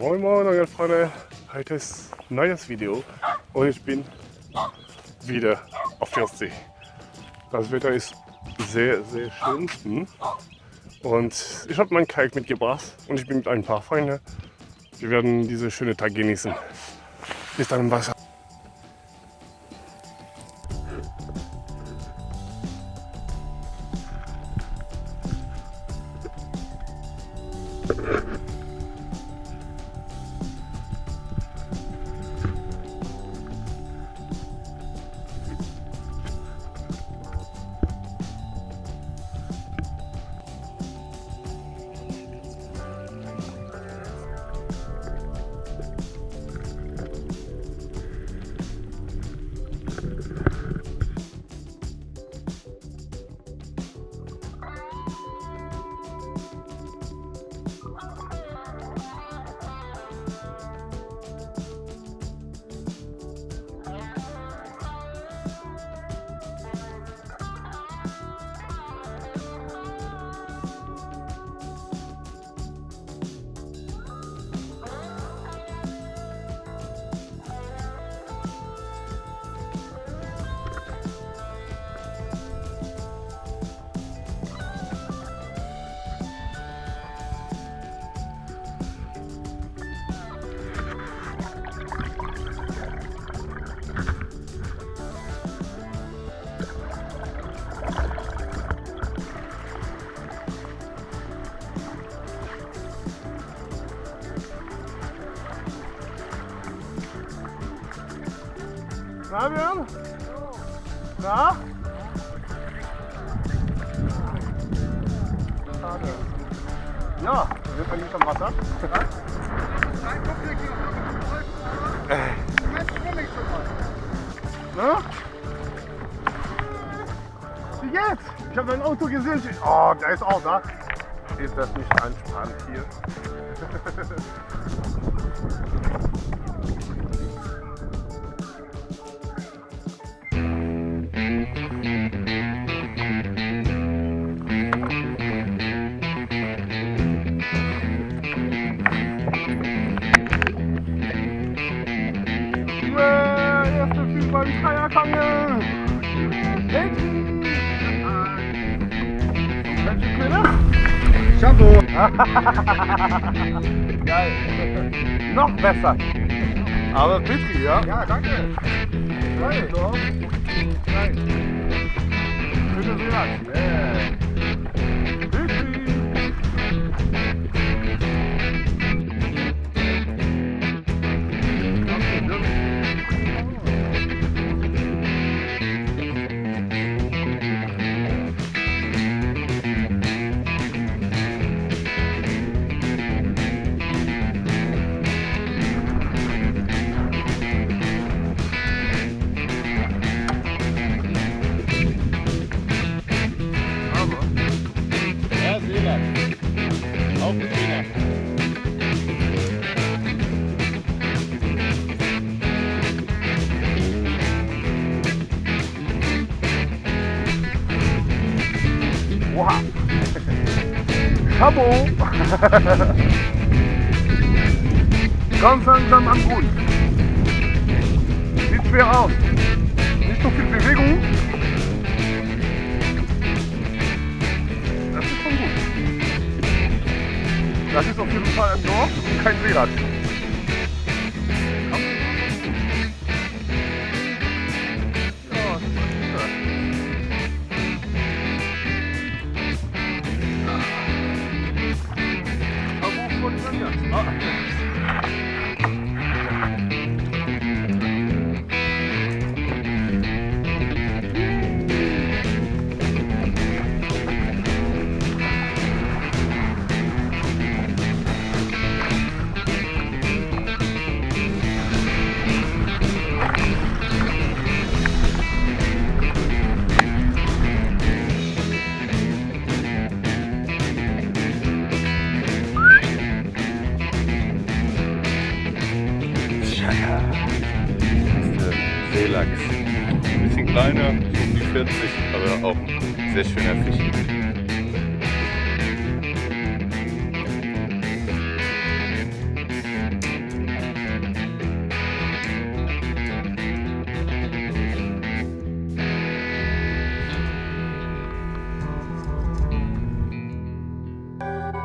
Moin Moin meine Freunde, heute ist ein neues Video und ich bin wieder auf der Ostsee. Das Wetter ist sehr, sehr schön hm? und ich habe meinen Kalk mitgebracht und ich bin mit ein paar Freunden. Wir werden diese schöne Tag genießen. Bis dann im Wasser. Na, Björn? Na? Schade. Ja, sind wir nicht am Wasser? Na? Wie geht's? Ich habe ein Auto gesehen. Oh, der ist auch da. Ist das nicht entspannt hier? Shampoo. Geil. Noch besser. Aber Petri, ja? Ja, danke. Geil. So. Geil. Bitte sehr. Yeah. Chabot. Ganz langsam am Grund. Sieht schwer aus. Nicht so viel Bewegung. Das ist schon gut. Das ist auf jeden Fall ein Dorf und kein Seerad. Relax. Ein bisschen kleiner, um die 40, aber auch ein sehr schöner Fisch. Thank